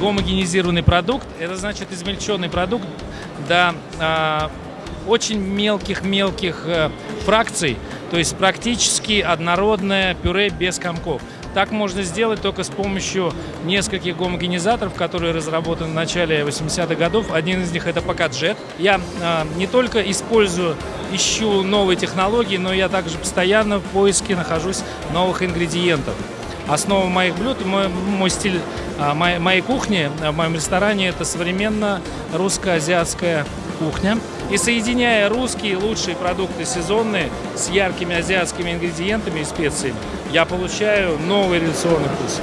гомогенизированный продукт. Это значит измельченный продукт до а, очень мелких-мелких а, фракций, то есть практически однородное пюре без комков. Так можно сделать только с помощью нескольких гомогенизаторов, которые разработаны в начале 80-х годов. Один из них это Покаджет. Я э, не только использую, ищу новые технологии, но я также постоянно в поиске нахожусь новых ингредиентов. Основа моих блюд, мой, мой стиль а, моей, моей кухни в моем ресторане это современно русско-азиатская кухня. И соединяя русские лучшие продукты сезонные с яркими азиатскими ингредиентами и специями, я получаю новый революционный вкус.